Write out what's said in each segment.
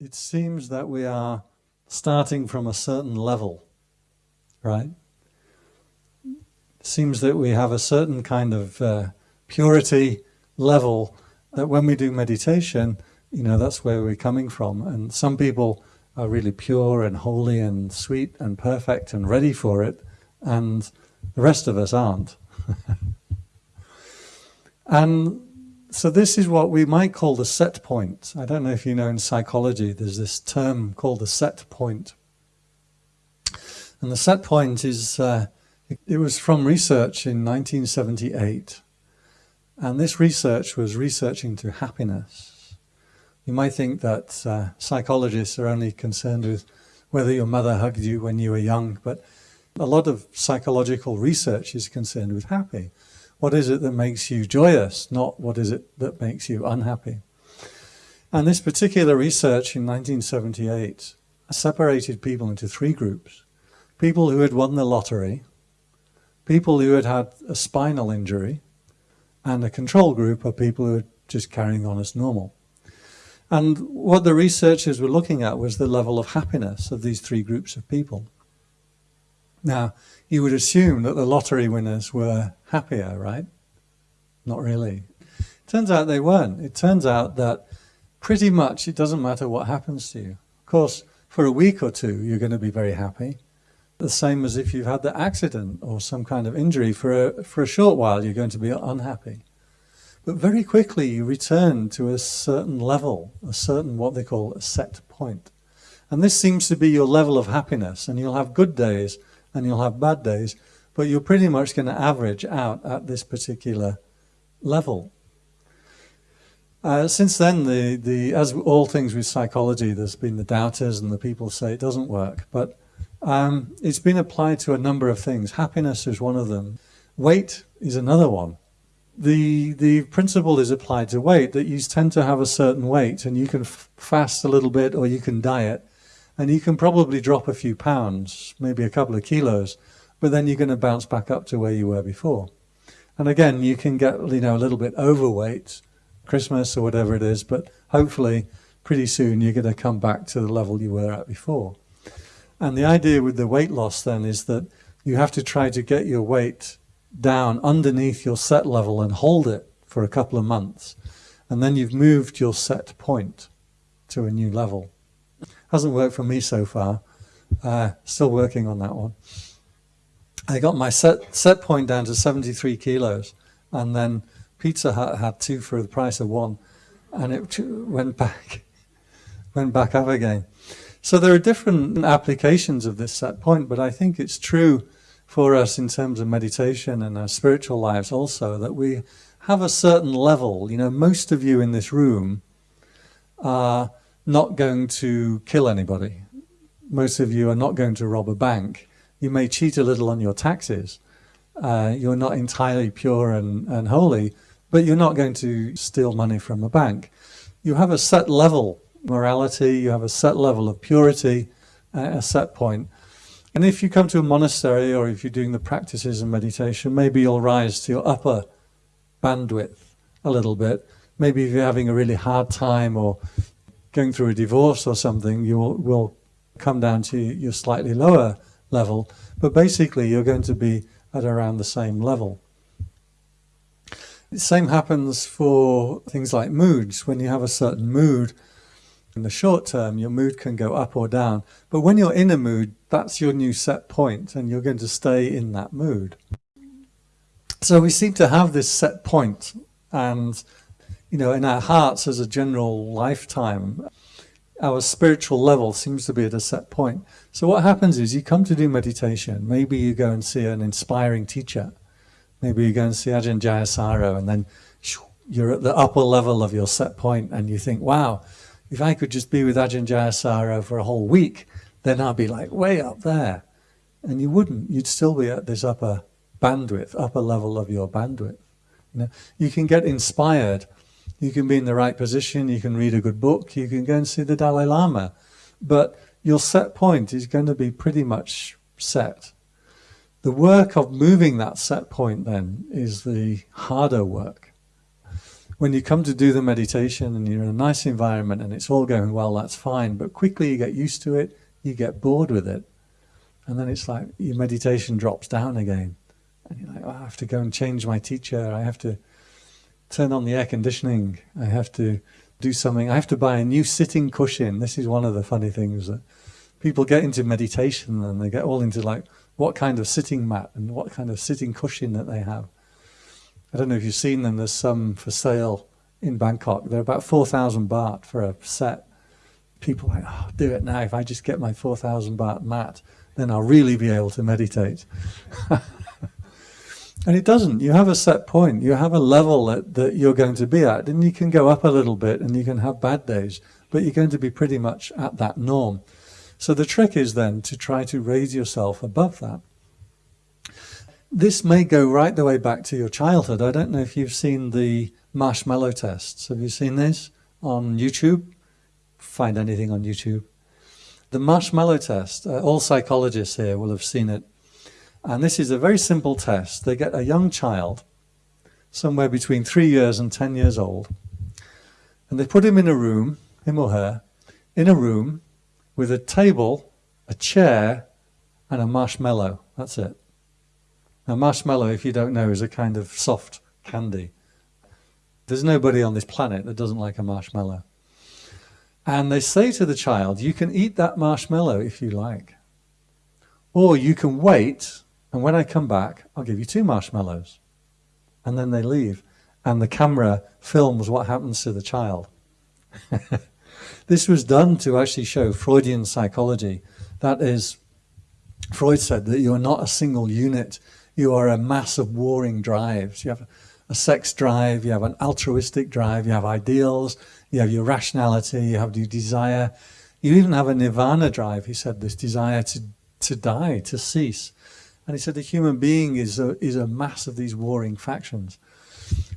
it seems that we are starting from a certain level, right? It seems that we have a certain kind of uh, purity level that when we do meditation, you know, that's where we're coming from. And some people are really pure and holy and sweet and perfect and ready for it, and the rest of us aren't. and so this is what we might call the set point. I don't know if you know in psychology, there's this term called the set point. And the set point is, uh, it, was from research in 1978. And this research was researching to happiness. You might think that uh, psychologists are only concerned with whether your mother hugged you when you were young, but a lot of psychological research is concerned with happy. What is it that makes you joyous, not what is it that makes you unhappy? And this particular research in 1978 separated people into three groups. People who had won the lottery, people who had had a spinal injury, and a control group of people who were just carrying on as normal. And what the researchers were looking at was the level of happiness of these three groups of people. Now, you would assume that the lottery winners were happier, right? Not really. Turns out they weren't. It turns out that pretty much it doesn't matter what happens to you. Of course, for a week or two, you're going to be very happy. The same as if you've had the accident or some kind of injury. For a, for a short while, you're going to be unhappy. But very quickly, you return to a certain level, a certain what they call a set point. And this seems to be your level of happiness. And you'll have good days and you'll have bad days, but you're pretty much going to average out at this particular level. Uh, since then, the, the, as all things with psychology, there's been the doubters and the people say it doesn't work, but um, it's been applied to a number of things. Happiness is one of them. Weight is another one. The, the principle is applied to weight, that you tend to have a certain weight and you can fast a little bit or you can diet and you can probably drop a few pounds, maybe a couple of kilos, but then you're going to bounce back up to where you were before. And again, you can get you know a little bit overweight, Christmas or whatever it is, but hopefully pretty soon you're going to come back to the level you were at before. And the idea with the weight loss then is that you have to try to get your weight down underneath your set level and hold it for a couple of months. And then you've moved your set point to a new level. Hasn't worked for me so far. Uh, still working on that one. I got my set, set point down to 73 kilos and then Pizza Hut had two for the price of one and it went back, went back up again. So there are different applications of this set point, but I think it's true for us in terms of meditation and our spiritual lives also that we have a certain level. You know, most of you in this room are not going to kill anybody. Most of you are not going to rob a bank. You may cheat a little on your taxes. Uh, you're not entirely pure and, and holy, but you're not going to steal money from a bank. You have a set level morality, you have a set level of purity, uh, a set point. And if you come to a monastery or if you're doing the practices and meditation, maybe you'll rise to your upper bandwidth a little bit. Maybe if you're having a really hard time or going through a divorce or something, you will, will come down to your slightly lower level, but basically you're going to be at around the same level. The same happens for things like moods. When you have a certain mood, in the short term, your mood can go up or down. But when you're in a mood, that's your new set point and you're going to stay in that mood. So we seem to have this set point and you know, in our hearts as a general lifetime, our spiritual level seems to be at a set point. So what happens is you come to do meditation. Maybe you go and see an inspiring teacher. Maybe you go and see Ajahn Jayasaro and then you're at the upper level of your set point and you think, wow, if I could just be with Ajahn Jayasaro for a whole week, then I'd be like way up there. And you wouldn't. You'd still be at this upper bandwidth, upper level of your bandwidth. You, know, you can get inspired you can be in the right position, you can read a good book, you can go and see the Dalai Lama. But your set point is going to be pretty much set. The work of moving that set point then is the harder work. when you come to do the meditation and you're in a nice environment and it's all going well, that's fine. But quickly you get used to it, you get bored with it. And then it's like your meditation drops down again. And you're like, oh, I have to go and change my teacher. I have to turn on the air conditioning. I have to do something. I have to buy a new sitting cushion. This is one of the funny things that people get into meditation and they get all into like what kind of sitting mat and what kind of sitting cushion that they have. I don't know if you've seen them. There's some for sale in Bangkok. They're about 4,000 baht for a set. People like, oh, do it now. If I just get my 4,000 baht mat, then I'll really be able to meditate. And it doesn't. You have a set point. You have a level that, that you're going to be at. And you can go up a little bit and you can have bad days, but you're going to be pretty much at that norm. So the trick is then to try to raise yourself above that. This may go right the way back to your childhood. I don't know if you've seen the marshmallow tests. Have you seen this on YouTube? Find anything on YouTube. The marshmallow test, uh, all psychologists here will have seen it and this is a very simple test. They get a young child, somewhere between three years and 10 years old, and they put him in a room, him or her, in a room with a table, a chair, and a marshmallow. That's it. A marshmallow, if you don't know, is a kind of soft candy. There's nobody on this planet that doesn't like a marshmallow. And they say to the child, you can eat that marshmallow if you like. Or you can wait and when I come back, I'll give you two marshmallows. And then they leave. And the camera films what happens to the child. this was done to actually show Freudian psychology. That is, Freud said that you are not a single unit. You are a mass of warring drives. You have a sex drive, you have an altruistic drive, you have ideals, you have your rationality, you have your desire. You even have a nirvana drive, he said, this desire to, to die, to cease. And he said the human being is a, is a mass of these warring factions.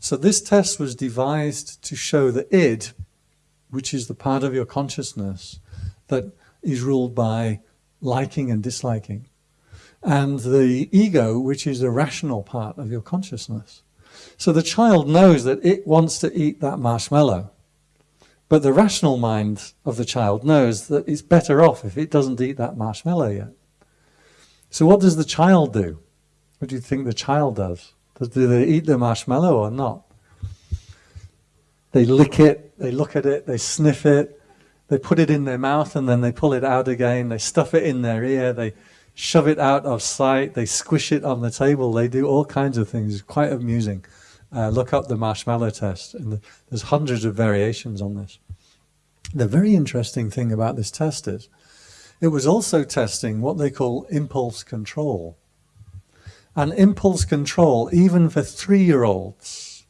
So this test was devised to show the id, which is the part of your consciousness that is ruled by liking and disliking, and the ego, which is the rational part of your consciousness. So the child knows that it wants to eat that marshmallow, but the rational mind of the child knows that it's better off if it doesn't eat that marshmallow yet. So what does the child do? What do you think the child does? Do they eat the marshmallow or not? They lick it, they look at it, they sniff it, they put it in their mouth and then they pull it out again, they stuff it in their ear, they shove it out of sight, they squish it on the table, they do all kinds of things. It's quite amusing. Uh, look up the marshmallow test, and the, there's hundreds of variations on this. The very interesting thing about this test is it was also testing what they call impulse control. And impulse control, even for three-year-olds,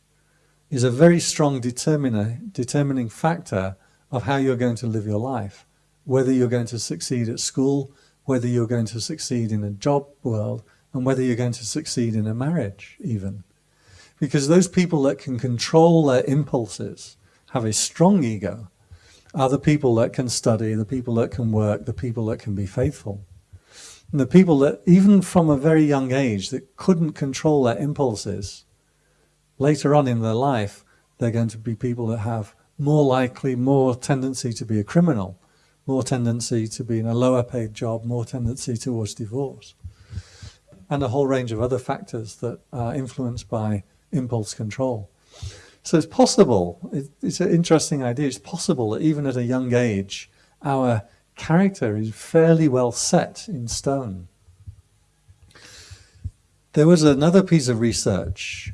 is a very strong determiner, determining factor of how you're going to live your life. Whether you're going to succeed at school, whether you're going to succeed in a job world, and whether you're going to succeed in a marriage even. Because those people that can control their impulses have a strong ego are the people that can study, the people that can work, the people that can be faithful. And the people that, even from a very young age, that couldn't control their impulses, later on in their life, they're going to be people that have more likely, more tendency to be a criminal, more tendency to be in a lower paid job, more tendency towards divorce. And a whole range of other factors that are influenced by impulse control. So it's possible, it's an interesting idea, it's possible that even at a young age, our character is fairly well set in stone. There was another piece of research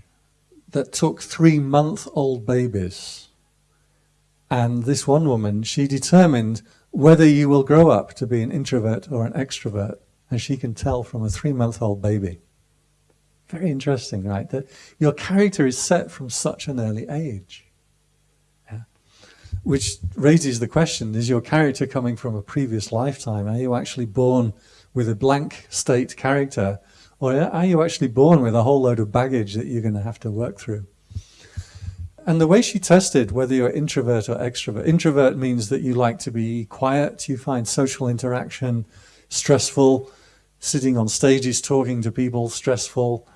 that took three-month-old babies. And this one woman, she determined whether you will grow up to be an introvert or an extrovert. And she can tell from a three-month-old baby. Very interesting, right? That your character is set from such an early age. Yeah. Which raises the question, is your character coming from a previous lifetime? Are you actually born with a blank state character? Or are you actually born with a whole load of baggage that you're going to have to work through? And the way she tested whether you're introvert or extrovert, introvert means that you like to be quiet, you find social interaction stressful, sitting on stages talking to people stressful,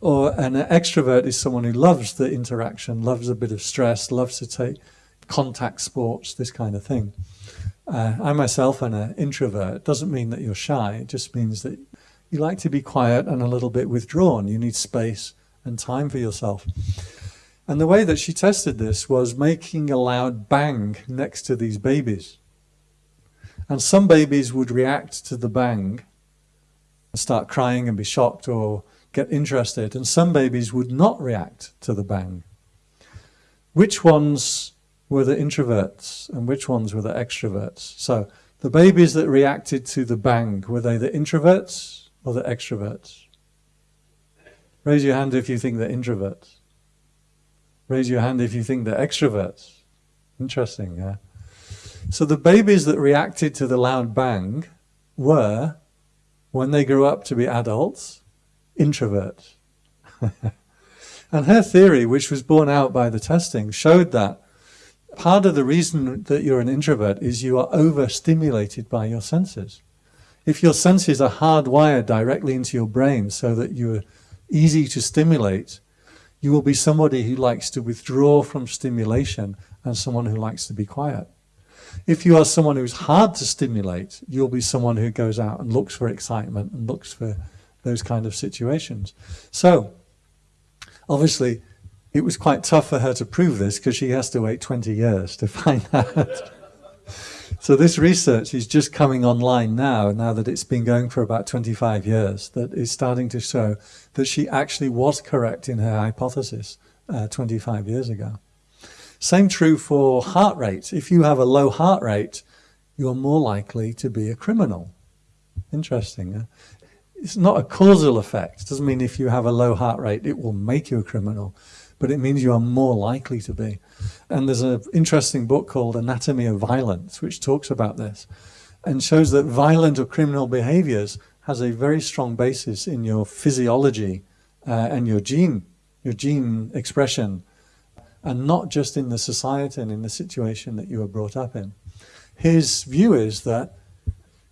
Or an extrovert is someone who loves the interaction, loves a bit of stress, loves to take contact sports, this kind of thing. Uh, I myself am an introvert. It doesn't mean that you're shy. It just means that you like to be quiet and a little bit withdrawn. You need space and time for yourself. And the way that she tested this was making a loud bang next to these babies. And some babies would react to the bang and start crying and be shocked or get interested. And some babies would not react to the bang. Which ones were the introverts and which ones were the extroverts? So the babies that reacted to the bang, were they the introverts or the extroverts? Raise your hand if you think they're introverts. Raise your hand if you think they're extroverts. Interesting, yeah? So the babies that reacted to the loud bang were, when they grew up to be adults, introverts. and her theory, which was borne out by the testing, showed that part of the reason that you're an introvert is you are overstimulated by your senses. If your senses are hardwired directly into your brain so that you're easy to stimulate, you will be somebody who likes to withdraw from stimulation and someone who likes to be quiet. If you are someone who's hard to stimulate, you'll be someone who goes out and looks for excitement and looks for those kind of situations. So, obviously, it was quite tough for her to prove this because she has to wait 20 years to find out. so this research is just coming online now, now that it's been going for about 25 years, that is starting to show that she actually was correct in her hypothesis uh, 25 years ago. Same true for heart rate. If you have a low heart rate, you're more likely to be a criminal. Interesting. Huh? It's not a causal effect. It doesn't mean if you have a low heart rate, it will make you a criminal but it means you are more likely to be. And there's an interesting book called Anatomy of Violence, which talks about this and shows that violent or criminal behaviors has a very strong basis in your physiology uh, and your gene, your gene expression, and not just in the society and in the situation that you were brought up in. His view is that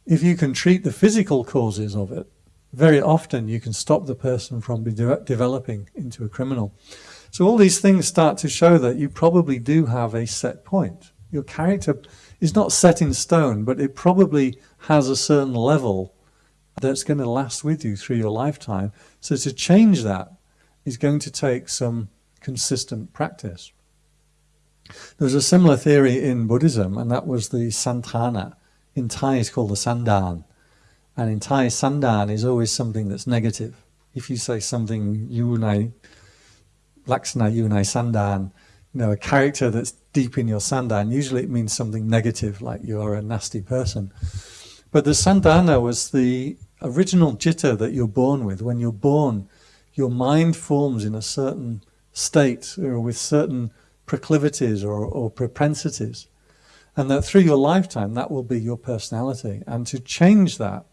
if you can treat the physical causes of it, very often you can stop the person from de developing into a criminal. So all these things start to show that you probably do have a set point. Your character is not set in stone, but it probably has a certain level that's going to last with you through your lifetime. So to change that is going to take some consistent practice. There's a similar theory in Buddhism, and that was the Santana. In Thai, it's called the Sandan. And in Thai, Sandan is always something that's negative. If you say something, you and I Laksana Yunai Sandan, you know, a character that's deep in your Sandan, usually it means something negative, like you're a nasty person. But the Sandana was the original jitta that you're born with. When you're born, your mind forms in a certain state or with certain proclivities or, or propensities. And that through your lifetime, that will be your personality. And to change that,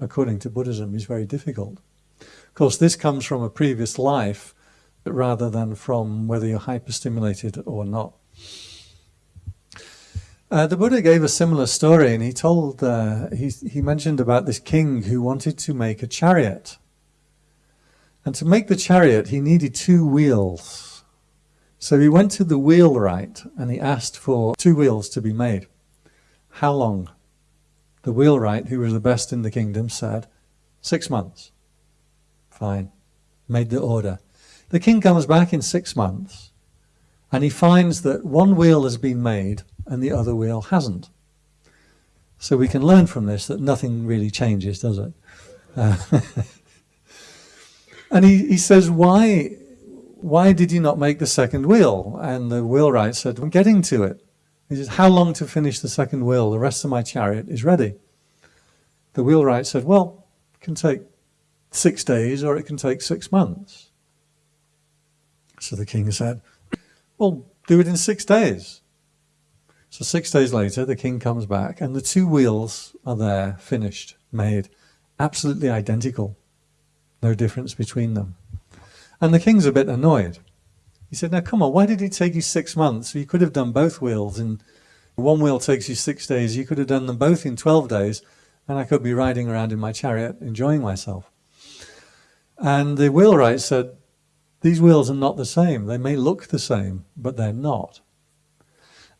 according to Buddhism, is very difficult. Of course, this comes from a previous life rather than from whether you're hyperstimulated or not. Uh, the Buddha gave a similar story and he told, uh, he, he mentioned about this king who wanted to make a chariot. And to make the chariot, he needed two wheels. So he went to the wheelwright and he asked for two wheels to be made. How long? The wheelwright, who was the best in the kingdom, said, six months. Fine. Made the order. The king comes back in six months and he finds that one wheel has been made and the other wheel hasn't. So we can learn from this that nothing really changes, does it? Uh, and he, he says, why, why did you not make the second wheel? And the wheelwright said, I'm getting to it. He says, how long to finish the second wheel? The rest of my chariot is ready. The wheelwright said, well, it can take six days or it can take six months. So the king said, well, do it in six days. So six days later, the king comes back and the two wheels are there, finished, made, absolutely identical. No difference between them. And the king's a bit annoyed. He said, now come on, why did it take you six months? You could have done both wheels and one wheel takes you six days. You could have done them both in 12 days and I could be riding around in my chariot enjoying myself. And the wheelwright said, these wheels are not the same. They may look the same, but they're not.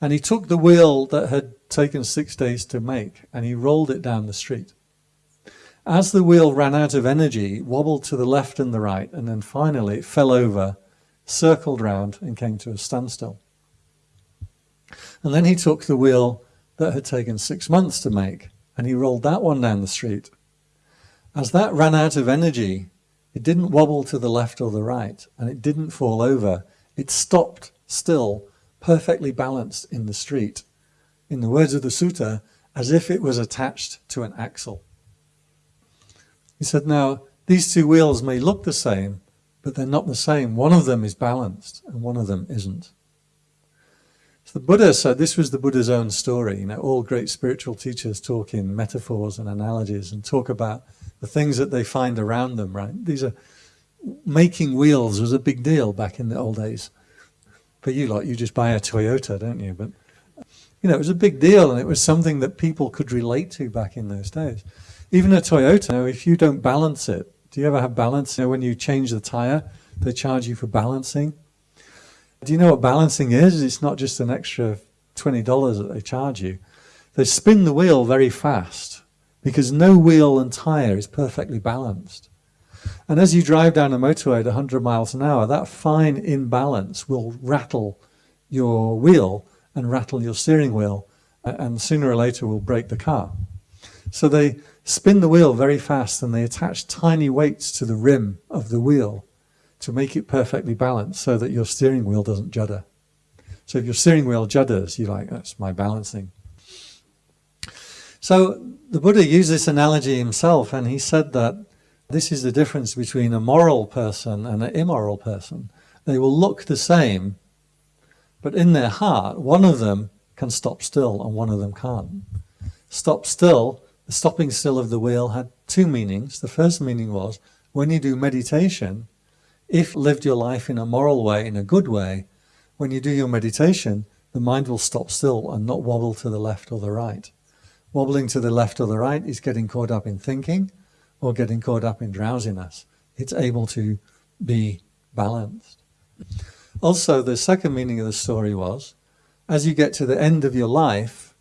And he took the wheel that had taken six days to make and he rolled it down the street. As the wheel ran out of energy, wobbled to the left and the right, and then finally it fell over, circled round, and came to a standstill. And then he took the wheel that had taken six months to make and he rolled that one down the street. As that ran out of energy, it didn't wobble to the left or the right, and it didn't fall over. It stopped still, perfectly balanced in the street. In the words of the sutta, as if it was attached to an axle. He said, now, these two wheels may look the same, but they're not the same. One of them is balanced, and one of them isn't. So the Buddha said this was the Buddha's own story. You know, all great spiritual teachers talk in metaphors and analogies and talk about the things that they find around them, right? These are making wheels was a big deal back in the old days. For you lot, you just buy a Toyota, don't you? But you know, it was a big deal and it was something that people could relate to back in those days. Even a Toyota, you know, if you don't balance it, do you ever have balance? You know, when you change the tire, they charge you for balancing. Do you know what balancing is? It's not just an extra $20 that they charge you. They spin the wheel very fast because no wheel and tyre is perfectly balanced. And as you drive down a motorway at 100 miles an hour, that fine imbalance will rattle your wheel and rattle your steering wheel and sooner or later will break the car. So they spin the wheel very fast and they attach tiny weights to the rim of the wheel to make it perfectly balanced so that your steering wheel doesn't judder. So if your steering wheel judders, you're like, that's my balancing. So the Buddha used this analogy himself and he said that this is the difference between a moral person and an immoral person. They will look the same, but in their heart, one of them can stop still and one of them can't. Stop still, the stopping still of the wheel had two meanings. The first meaning was when you do meditation, if lived your life in a moral way, in a good way, when you do your meditation, the mind will stop still and not wobble to the left or the right. Wobbling to the left or the right is getting caught up in thinking or getting caught up in drowsiness. It's able to be balanced. Also, the second meaning of the story was, as you get to the end of your life,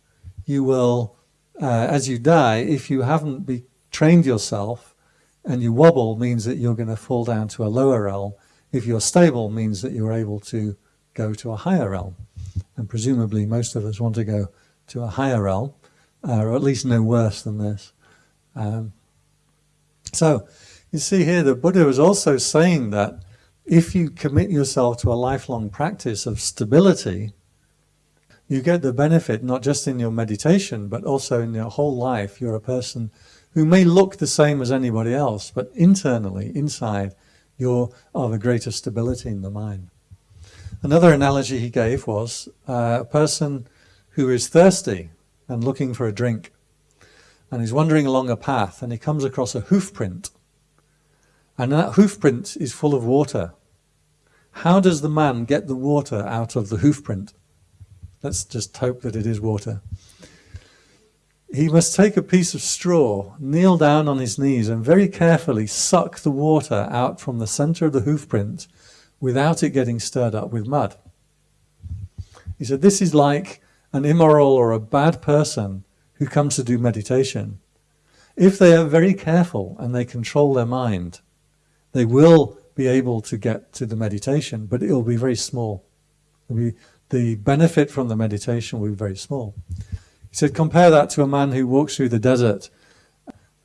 you will, uh, as you die, if you haven't be trained yourself and you wobble means that you're going to fall down to a lower realm. If you're stable means that you're able to go to a higher realm. And presumably most of us want to go to a higher realm, uh, or at least no worse than this. Um, so you see here the Buddha was also saying that if you commit yourself to a lifelong practice of stability, you get the benefit not just in your meditation, but also in your whole life. You're a person who may look the same as anybody else, but internally, inside, you're of a greater stability in the mind. Another analogy he gave was uh, a person who is thirsty and looking for a drink, and he's wandering along a path, and he comes across a hoof print, and that hoof print is full of water. How does the man get the water out of the hoof print? Let's just hope that it is water he must take a piece of straw, kneel down on his knees and very carefully suck the water out from the center of the hoof print without it getting stirred up with mud. He said, this is like an immoral or a bad person who comes to do meditation. If they are very careful and they control their mind, they will be able to get to the meditation, but it will be very small. It'll Be, the benefit from the meditation will be very small. He said, compare that to a man who walks through the desert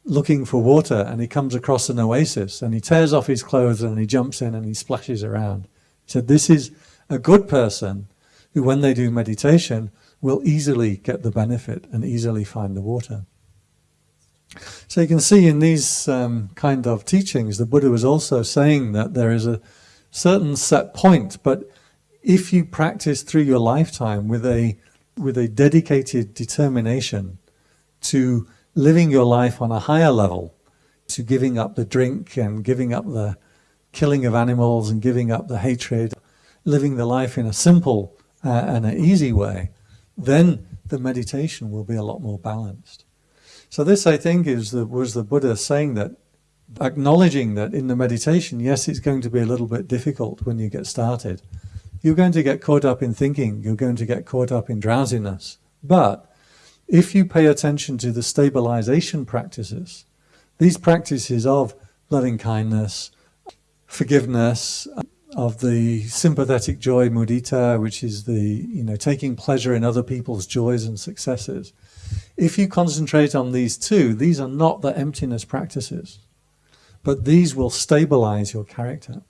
looking for water and he comes across an oasis and he tears off his clothes and he jumps in and he splashes around. He said, this is a good person who, when they do meditation, will easily get the benefit and easily find the water. So you can see in these um, kind of teachings, the Buddha was also saying that there is a certain set point, but if you practice through your lifetime with a with a dedicated determination to living your life on a higher level, to giving up the drink and giving up the killing of animals and giving up the hatred, living the life in a simple uh, and an easy way, then the meditation will be a lot more balanced. So this, I think, is the, was the Buddha saying that acknowledging that in the meditation, yes, it's going to be a little bit difficult when you get started. You're going to get caught up in thinking, you're going to get caught up in drowsiness. But if you pay attention to the stabilization practices, these practices of loving kindness, forgiveness, of the sympathetic joy mudita, which is the, you know, taking pleasure in other people's joys and successes. If you concentrate on these two, these are not the emptiness practices, but these will stabilize your character.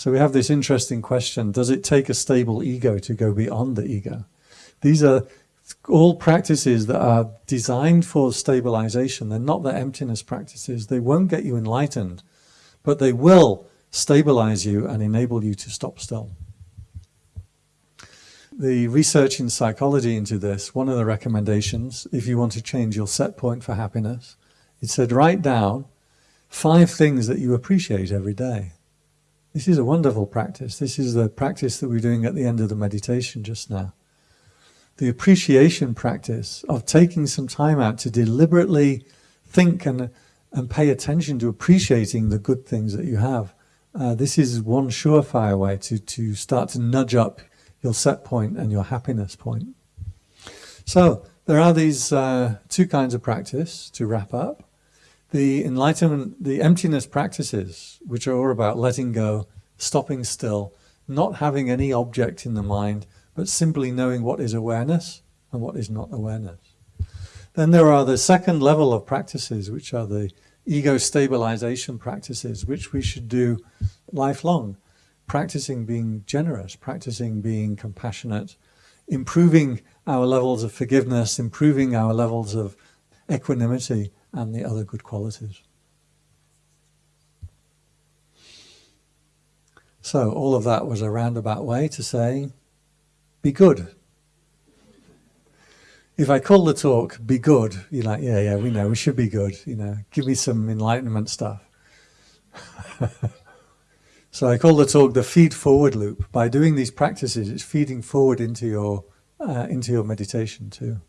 So we have this interesting question, does it take a stable ego to go beyond the ego? These are all practices that are designed for stabilization. They're not the emptiness practices. They won't get you enlightened, but they will stabilize you and enable you to stop still. The research in psychology into this, one of the recommendations, if you want to change your set point for happiness, it said write down five things that you appreciate every day. This is a wonderful practice. This is the practice that we're doing at the end of the meditation just now. The appreciation practice of taking some time out to deliberately think and, and pay attention to appreciating the good things that you have uh, this is one surefire way to, to start to nudge up your set point and your happiness point. So there are these uh, two kinds of practice to wrap up. The enlightenment, the emptiness practices, which are all about letting go, stopping still, not having any object in the mind, but simply knowing what is awareness and what is not awareness. Then there are the second level of practices, which are the ego stabilization practices, which we should do lifelong. Practicing being generous, practicing being compassionate, improving our levels of forgiveness, improving our levels of equanimity and the other good qualities. So all of that was a roundabout way to say, be good, if I call the talk "Be Good," you're like, "Yeah, yeah, we know we should be good." You know, give me some enlightenment stuff. so I call the talk the feed forward loop. By doing these practices, it's feeding forward into your uh, into your meditation too.